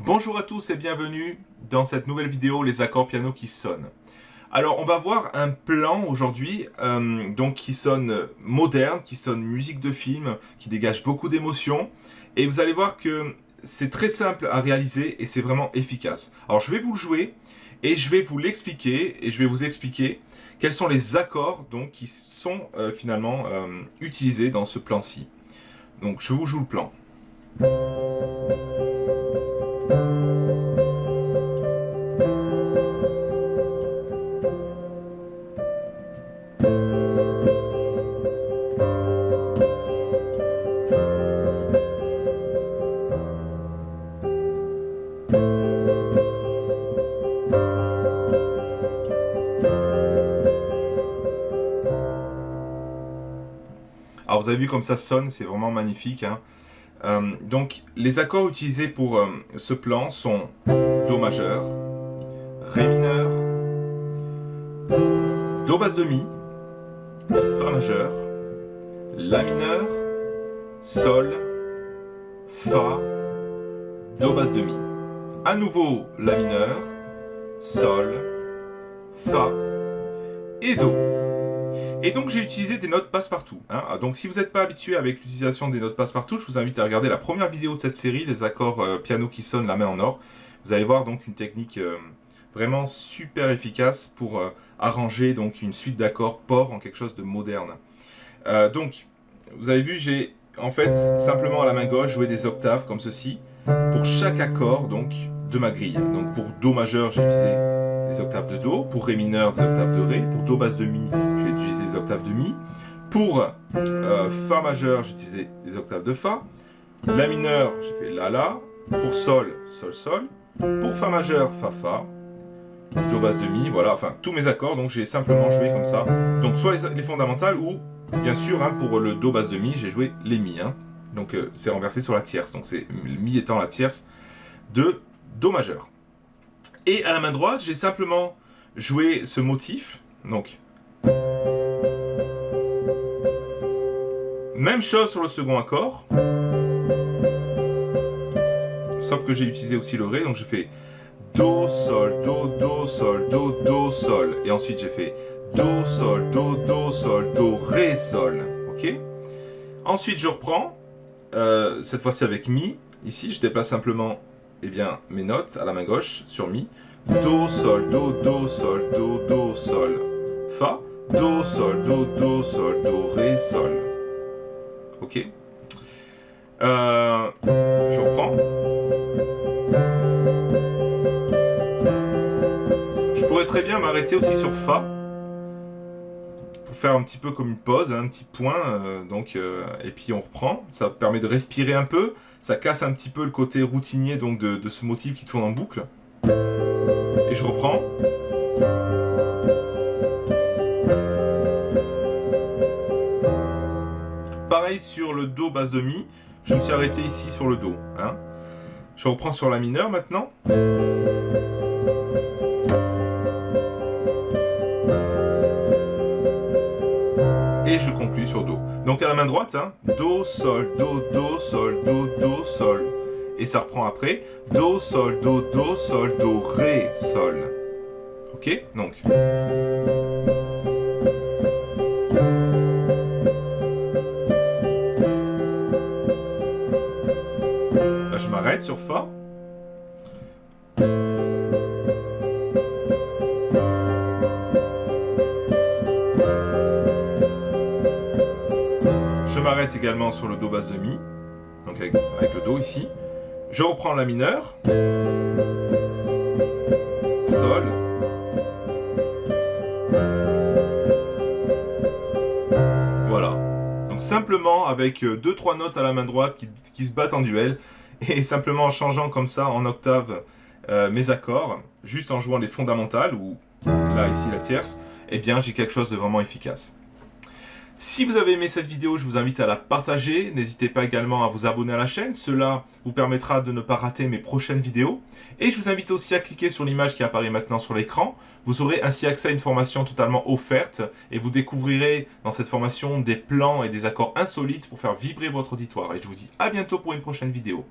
Bonjour à tous et bienvenue dans cette nouvelle vidéo Les accords piano qui sonnent. Alors on va voir un plan aujourd'hui euh, donc qui sonne moderne, qui sonne musique de film, qui dégage beaucoup d'émotions et vous allez voir que c'est très simple à réaliser et c'est vraiment efficace. Alors je vais vous le jouer et je vais vous l'expliquer et je vais vous expliquer quels sont les accords donc qui sont euh, finalement euh, utilisés dans ce plan-ci. Donc je vous joue le plan. Vous avez vu comme ça sonne, c'est vraiment magnifique. Hein. Euh, donc les accords utilisés pour euh, ce plan sont Do majeur, Ré mineur, Do basse de Mi, Fa majeur, La mineur, Sol, Fa, Do basse de Mi. À nouveau La mineur, Sol, Fa et Do. Et donc j'ai utilisé des notes passe-partout. Hein. Ah, donc si vous n'êtes pas habitué avec l'utilisation des notes passe-partout, je vous invite à regarder la première vidéo de cette série, les accords euh, piano qui sonnent la main en or. Vous allez voir donc une technique euh, vraiment super efficace pour euh, arranger donc une suite d'accords pauvres en quelque chose de moderne. donc vous avez vu, j'ai en fait simplement à la main gauche joué des octaves comme ceci pour chaque accord donc de ma grille. Donc pour Do majeur, j'ai utilisé octaves de Do, pour Ré mineur, des octaves de Ré, pour Do basse de Mi, j'ai utilisé des octaves de Mi, pour euh, Fa majeur, j'ai utilisé des octaves de Fa, La mineur, j'ai fait La La, pour Sol, Sol Sol, pour Fa majeur, Fa Fa, Do basse de Mi, voilà, enfin tous mes accords, donc j'ai simplement joué comme ça. Donc soit les, fondamentales ou, bien sûr, hein, pour le Do basse de Mi, j'ai joué les Mi. Hein. Donc euh, c'est renversé sur la tierce, donc c'est Mi étant la tierce de Do majeur. Et à la main droite, j'ai simplement joué ce motif. Donc, même chose sur le second accord. Sauf que j'ai utilisé aussi le Ré, donc j'ai fait Do, Sol, Do, Do, Sol, Do, Do, Sol. Et ensuite j'ai fait Do, Sol, Do, Do, Sol, Do, Ré, Sol. Ok Ensuite je reprends, euh, cette fois-ci avec Mi. Ici je déplace simplement eh bien, mes notes à la main gauche sur Mi. Do, Sol, Do, Do, Sol, Do, Do, Sol, Fa. Do, Sol, Do, Do, Sol, Do, Ré, Sol. Ok euh, Je reprends. Je pourrais très bien m'arrêter aussi sur Fa faire un petit peu comme une pause, un petit point, euh, donc, euh, et puis on reprend. Ça permet de respirer un peu, ça casse un petit peu le côté routinier donc de, ce motif qui tourne en boucle. Et je reprends. Pareil sur le Do basse de Mi, je me suis arrêté ici sur le Do. Hein. Je reprends sur la mineure maintenant. Et je conclue sur Do. Donc à la main droite, hein, Do, Sol, Do, Do, Sol, Do, Do, Sol. Et ça reprend après, Do, Sol, Do, Do, Sol, Do, Ré, Sol. Ok? Donc... Je m'arrête sur Fa. M'arrête également sur le Do basse de Mi, donc avec, le Do ici. Je reprends la mineure, Sol, voilà. Donc simplement avec 2-3 euh, notes à la main droite qui, se battent en duel, et simplement en changeant comme ça en octave euh, mes accords, juste en jouant les fondamentales, ou là ici la tierce, eh bien j'ai quelque chose de vraiment efficace. Si vous avez aimé cette vidéo, je vous invite à la partager. N'hésitez pas également à vous abonner à la chaîne. Cela vous permettra de ne pas rater mes prochaines vidéos. Et je vous invite aussi à cliquer sur l'image qui apparaît maintenant sur l'écran. Vous aurez ainsi accès à une formation totalement offerte et vous découvrirez dans cette formation des plans et des accords insolites pour faire vibrer votre auditoire. Et je vous dis à bientôt pour une prochaine vidéo.